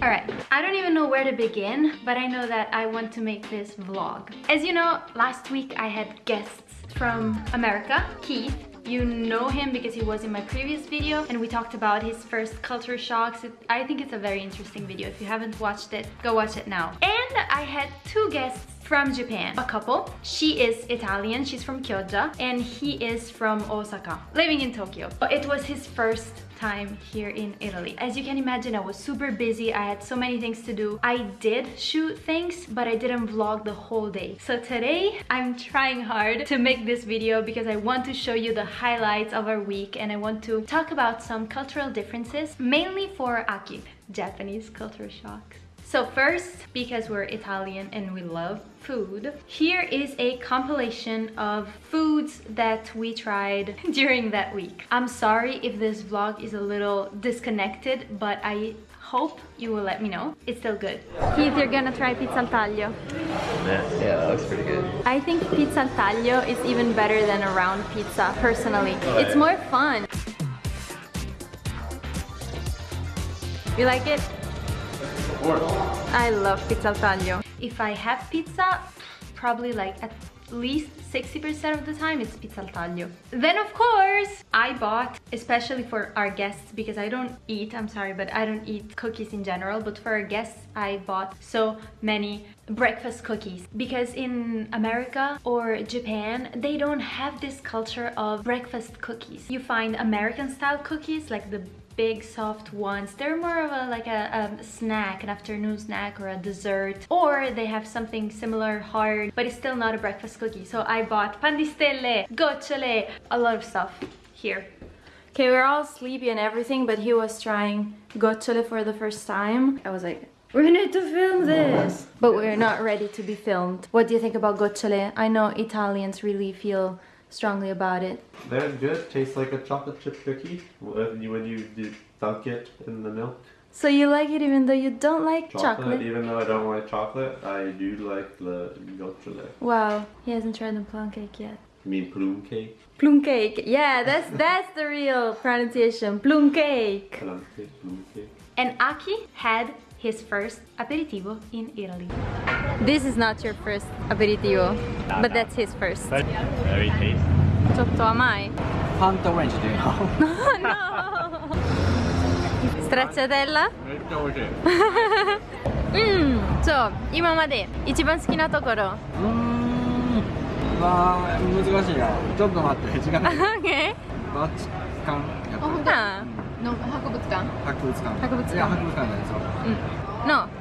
All right, I don't even know where to begin, but I know that I want to make this vlog. As you know, last week I had guests from America, Keith, you know him because he was in my previous video and we talked about his first culture shocks. It, I think it's a very interesting video. If you haven't watched it, go watch it now. And I had two guests from Japan, a couple. She is Italian, she's from Chioggia, and he is from Osaka, living in Tokyo. But it was his first time here in Italy. As you can imagine, I was super busy. I had so many things to do. I did shoot things, but I didn't vlog the whole day. So today, I'm trying hard to make this video because I want to show you the highlights of our week and I want to talk about some cultural differences, mainly for Aki, Japanese culture shocks. So first, because we're Italian and we love food, here is a compilation of foods that we tried during that week. I'm sorry if this vlog is a little disconnected, but I hope you will let me know. It's still good. Keith, you're gonna try pizza al taglio. Yeah, yeah, that looks pretty good. I think pizza al taglio is even better than a round pizza, personally. It's more fun. You like it? I love pizza al taglio. If I have pizza, probably like at least 60% of the time it's pizza al taglio. Then of course, I bought, especially for our guests, because I don't eat, I'm sorry, but I don't eat cookies in general, but for our guests, I bought so many breakfast cookies because in America or Japan they don't have this culture of breakfast cookies you find American style cookies like the big soft ones. They're more of a like a, a, snack an afternoon snack or a dessert. Or they have something similar hard but it's still not a breakfast cookie. So i bought pan di gocciole a lot of stuff here. Okay we're all sleepy and everything but he was trying gocciole for the first time. I was like we need to film this. But we're not ready to be filmed. What do you think about gocciole? I know italians really feel strongly about it They're good. Tastes like a chocolate chip cookie when you, when you dunk it in the milk. so you like it even though you don't like Chocolate. chocolate, Even though I don't like chocolate, I do like the gocciole. wow he hasn't tried the plum cake yet You mean plum cake? plum cake yeah that's that's the real pronunciation plum cake Plum cake, plume cake. and aki had his first aperitivo in italy this is not your first aperitivo but that's his first very tasty. ちょっと甘いパンとオレンジで no stracciatella? めっちゃ美味しい。うんそう今まで一番好きなところうーん。わあ、難しいな。ちょっと待って、時間ない。OK バチカン。やっぱりあの博物館博物館。博物館いや、博物館なんですよ。no サン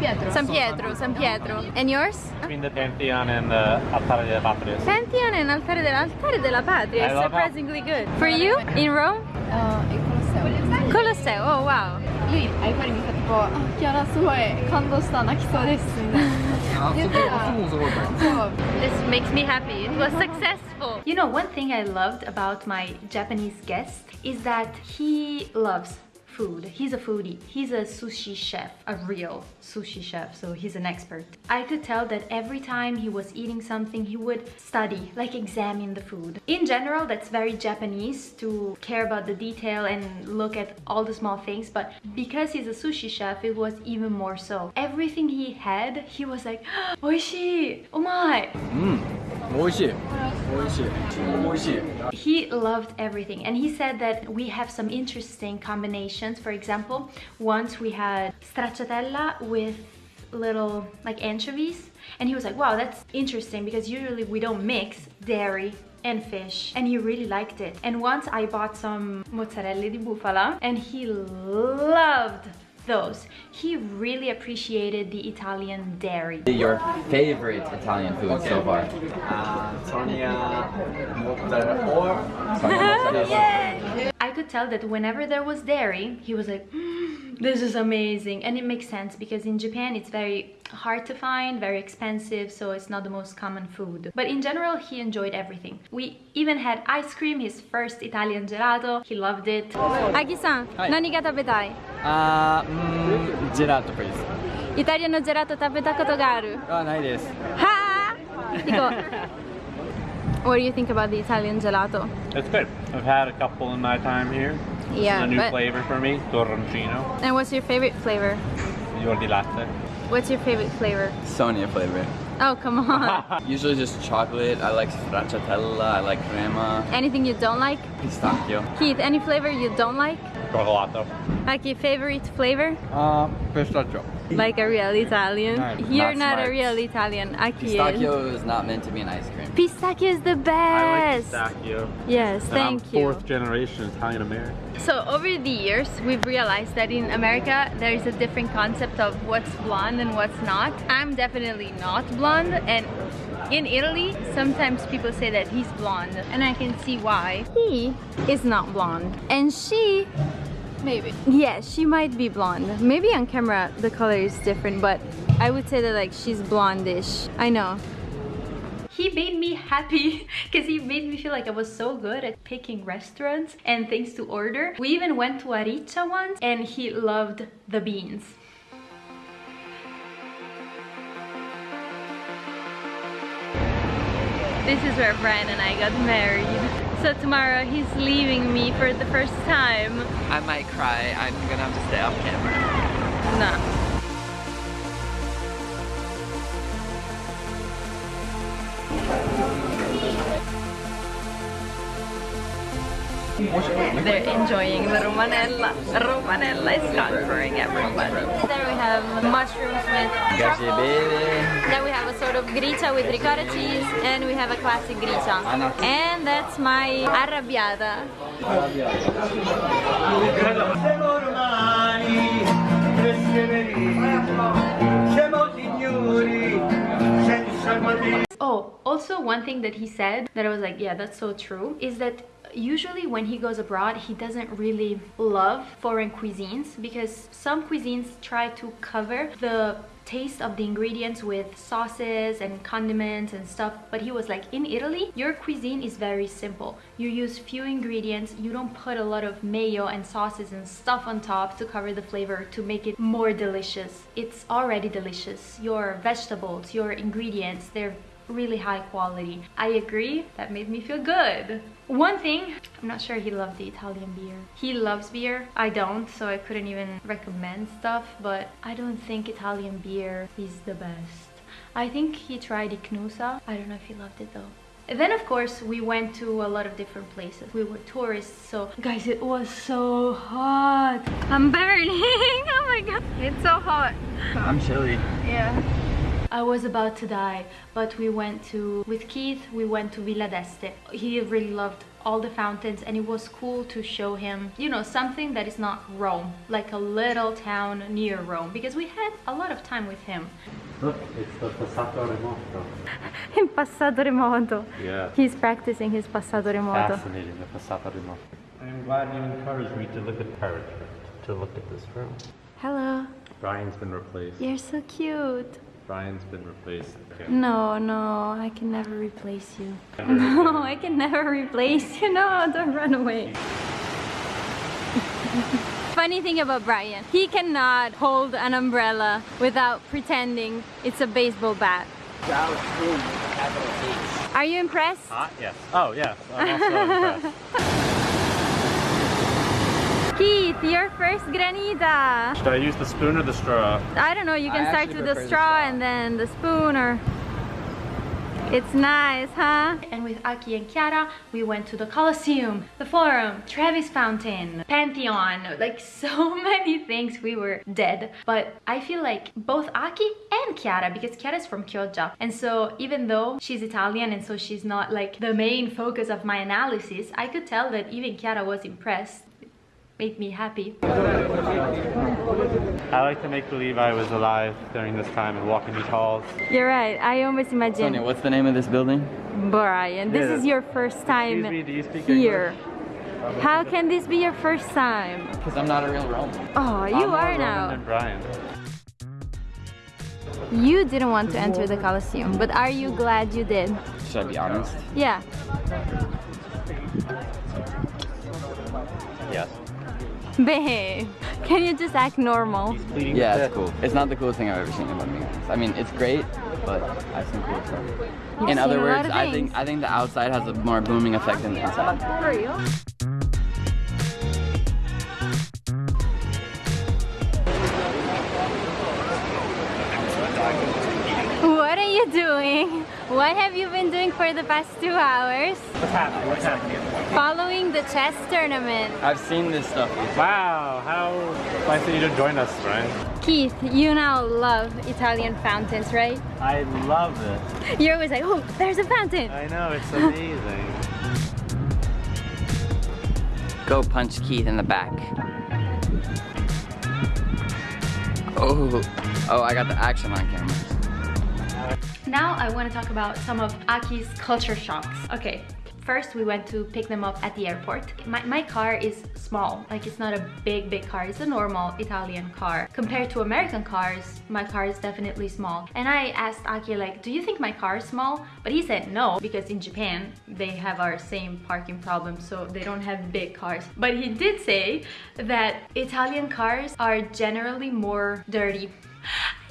ピエトロ San Pietro San Pietro and yours between the Pantheon and the Altare della Patria. Pantheon and Altare dell'Altare della Patria I is love how- surprisingly good for you in Rome あーえコロッセオ Colosseo oh wow ルイあやっぱり見たとこあキャラすごい感動した泣きそうですみたいなあ、そこ、あそこもすごいから。そう This makes me happy. It was successful. You know, one thing I loved about my Japanese guest is that he loves food. He's a foodie. He's a sushi chef, a real sushi chef, so he's an expert. I could tell that every time he was eating something, he would study, like examine the food. In general, that's very Japanese to care about the detail and look at all the small things, but because he's a sushi chef, it was even more so. Everything he had, he was like, oishi, oh my. Mmm, oishi. He loved everything and he said that we have some interesting combinations. For example, once we had stracciatella with little like anchovies and he was like wow that's interesting because usually we don't mix dairy and fish and he really liked it. And once I bought some mozzarella di bufala and he loved those. He really appreciated the Italian dairy. Your favorite Italian food so far? Uh, Sonia mozzarella or I could tell that whenever there was dairy, he was like, "Mm, this is amazing. And it makes sense because in Japan it's very hard to find, very expensive, so it's not the most common food. But in general, he enjoyed everything. We even had ice cream, his first Italian gelato. He loved it. Aki-san, nani ga tabetai? Ah, uh, mm, gelato, please. イタリアのジェラート食べたことがあるあ、ないです。はぁ行こう。What oh, do you think about the Italian gelato? It's good. I've had a couple in my time here. Yeah. This a new but... flavor for me, torroncino. And what's your favorite flavor? Fior di latte. What's your favorite flavor? Sonia flavor. Oh, come on. Usually just chocolate. I like stracciatella. I like crema. Anything you don't like? Pistachio. Keith, any flavor you don't like? Cioccolato. Aki, favorite flavor? Uh, pistachio. Like a real Italian. Nice. You're Not not, a real Italian. Aki is. Pistachio is not meant to be an ice cream. Pistachio is the I like best. pistachio. Yes, And thank I'm you. fourth generation Italian American. So over the years, we've realized that in America, there is a different concept of what's blonde and what's not. I'm definitely not blonde and in Italy, sometimes people say that he's blonde and I can see why. He is not blonde and she, Maybe. yeah, she might be blonde. Maybe on camera the color is different, but I would say that like she's blondish. I know. He made me happy because he made me feel like I was so good at picking restaurants and things to order. We even went to Arica once and he loved the beans. This is where Brian and I got married. So tomorrow he's leaving me for the first time. I might cry. I'm gonna have to stay off camera. No. They're enjoying the romanella. Romanella is conquering everyone. There we have mushrooms with Grazie truffles. bene. Then we have a sort of gricia with ricotta cheese, and we have a classic gricia. And that's my arrabbiata. Siamo romani, persevereremo, siamo signori, senza guardare. Oh, also one thing that he said that I was like, yeah, that's so true, is that usually when he goes abroad, he doesn't really love foreign cuisines because some cuisines try to cover the taste of the ingredients with sauces and condiments and stuff. But he was like in Italy your cuisine is very simple. You use few ingredients. You don't put a lot of mayo and sauces and stuff on top to cover the flavor to make it more delicious. It's already delicious. Your vegetables your ingredients they're really high quality. I agree, that made me feel good. One thing, I'm not sure he loved the Italian beer. He loves beer, I don't, so I couldn't even recommend stuff, but I don't think Italian beer is the best. I think he tried Ichnusa, I don't know if he loved it though. And then of course we went to a lot of different places. We were tourists, so guys, it was so hot. I'm burning, oh my god. It's so hot. I'm chilly. Yeah. I was about to die, but we went to, with Keith, we went to Villa d'Este. He really loved all the fountains and it was cool to show him, you know, something that is not Rome, like a little town near Rome, because we had a lot of time with him. Look, it's the passato remoto. In passato remoto. Yeah. He's practicing his passato remoto. Fascinating, the passato remoto. I'm glad you encouraged me to look at Paris, to look at this room. Hello, Brian's been replaced. you're so cute. Brian's been replaced. Okay. No, no, I can never replace you. Never No, again. I can never replace you. No, don't run away. Funny thing about Brian, he cannot hold an umbrella without pretending it's a baseball bat. Are you impressed? Hot? Yes. Oh, yes. I'm also impressed. Keith, your first granita. Should I use the spoon or the straw? I don't know, you can I start with the prefer the straw straw. and then the spoon or... It's nice, huh? And with Aki and Chiara, we went to the Colosseum, the Forum, Trevi Fountain, Pantheon, like so many things. We were dead. But I feel like both Aki and Chiara, because Chiara is from Chioggia, and so even though she's Italian and so she's not like the main focus of my analysis, I could tell that even Chiara was impressed. Made me happy. I like to make believe I was alive during this time and walk in these halls. You're right. I almost Sonia, imagine what's the name of this building? Brian. This Yeah. is your first time Excuse me, do you speak here. How can this be your first time? Because I'm not a real Roman. Oh, you I'm more are Roman now. than Brian. You didn't want to enter the Colosseum, but are you glad you did? Should I be honest? Yeah. Babe, can you just act normal? Yeah, it's cool. It's not the coolest thing I've ever seen, in my life. I mean, it's great, but I've seen cool stuff. You've in other words, I think I think the outside has a more booming effect than the inside. For real? What are you doing? Have you been doing for the past two hours? What's happening? What's happening? Following the chess tournament. I've seen this stuff. Wow, how nice of you to join us, Ryan. Keith, you now love Italian fountains, right? I love it. You're always like, oh, there's a fountain. I know, it's amazing. Go punch Keith in the back. Oh, oh, I got the action on camera. Now I want to talk about some of Aki's culture shocks. Okay, first we went to pick them up at the airport. My, my car is small, like it's not a big, big car. It's a normal Italian car. Compared to American cars, my car is definitely small. And I asked Aki like, do you think my car is small? But he said no, because in Japan, they have our same parking problem, so they don't have big cars. But he did say that Italian cars are generally more dirty.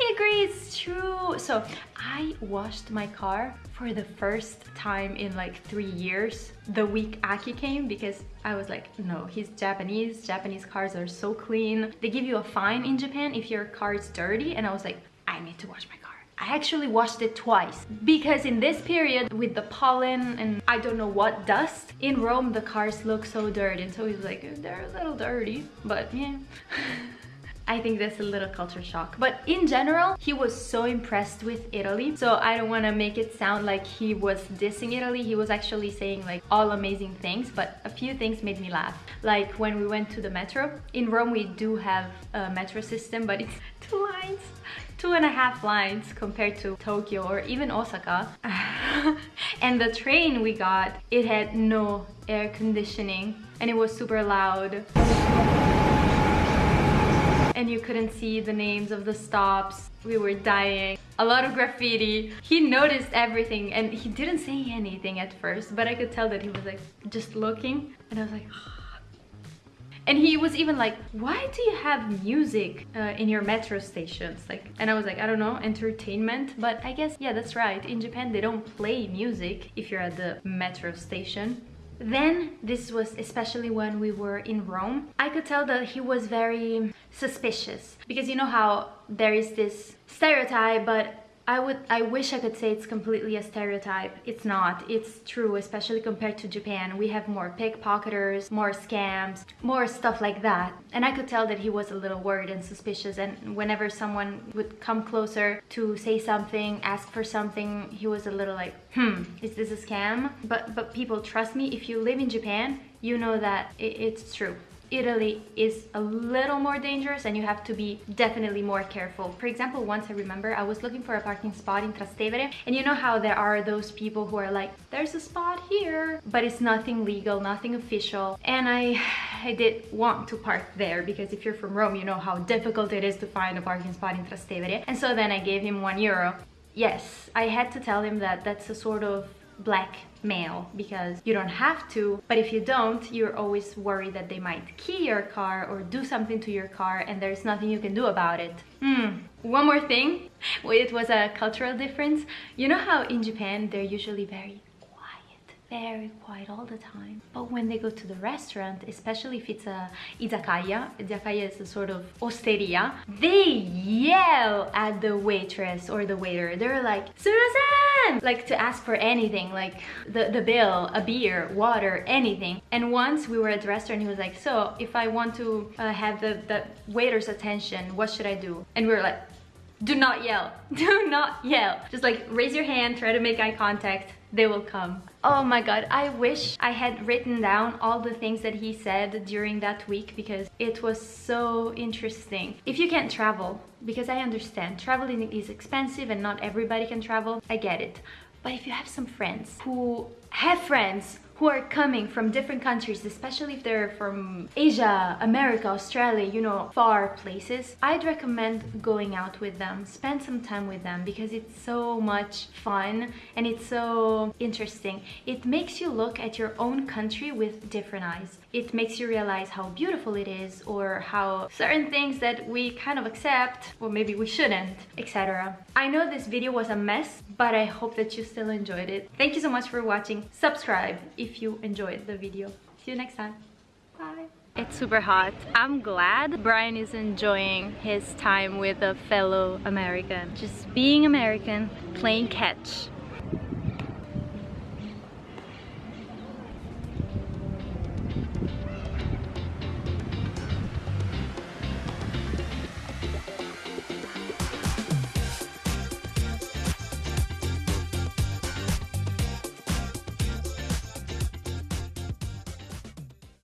I agree, it's true. So I washed my car for the first time in like three years the week Aki came because I was like, no, he's Japanese. Japanese cars are so clean. They give you a fine in Japan if your car is dirty. And I was like, I need to wash my car. I actually washed it twice because in this period with the pollen and I don't know what dust in Rome the cars look so dirty and so he was like they're a little dirty but yeah I think that's a little culture shock. But in general, he was so impressed with Italy. So I don't want to make it sound like he was dissing Italy. He was actually saying like all amazing things, but a few things made me laugh. Like when we went to the metro. In Rome, we do have a metro system, but it's two lines two and a half lines compared to Tokyo or even Osaka. and the train we got, it had no air conditioning and it was super loud and you couldn't see the names of the stops. We were dying. A lot of graffiti. He noticed everything and he didn't say anything at first, but I could tell that he was like just looking and I was like, and he was even like, why do you have music uh, in your metro stations? Like, and I was like, I don't know, entertainment. But I guess, yeah, that's right. In Japan, they don't play music if you're at the metro station. Then, this was especially when we were in Rome, I could tell that he was very suspicious. Because you know how there is this stereotype, but I would I wish I could say it's completely a stereotype. It's not. It's true, especially compared to Japan. We have more pickpocketers, more scams, more stuff like that. And I could tell that he was a little worried and suspicious and whenever someone would come closer to say something, ask for something, he was a little like, "Hmm, is this a scam?" But but people trust me, if you live in Japan, you know that it, it's true. Italy is a little more dangerous and you have to be definitely more careful. For example, once I remember I was looking for a parking spot in Trastevere and you know how there are those people who are like, there's a spot here, but it's nothing legal, nothing official. And I, I did want to park there because if you're from Rome, you know how difficult it is to find a parking spot in Trastevere. And so then I gave him one euro. Yes, I had to tell him that that's a sort of blackmail because you don't have to but if you don't you're always worried that they might key your car or do something to your car and there's nothing you can do about it. Hmm. one more thing. It was a cultural difference. You know how in Japan they're usually very very quiet all the time. But when they go to the restaurant, especially if it's a izakaya, izakaya is a sort of osteria, they yell at the waitress or the waiter. They're like, Sumimasen! Like to ask for anything, like the, the bill, a beer, water, anything. And once we were at the restaurant, he was like, so if I want to uh, have the, the waiter's attention, what should I do? And we were like, do not yell. Do not yell. Just like raise your hand try to make eye contact. They will come. Oh my god i wish i had written down all the things that he said during that week because it was so interesting. If you can't travel because i understand traveling is expensive and not everybody can travel. I get it. But if you have some friends who have friends who are coming from different countries, especially if they're from Asia, America, Australia, you know, far places, I'd recommend going out with them, spend some time with them because it's so much fun and it's so interesting. It makes you look at your own country with different eyes. It makes you realize how beautiful it is or how certain things that we kind of accept or maybe we shouldn't, etc. I know this video was a mess, but I hope that you still enjoyed it. Thank you so much for watching. Subscribe if you enjoyed the video. See you next time. Bye. It's super hot. I'm glad Brian is enjoying his time with a fellow American. Just being American, playing catch.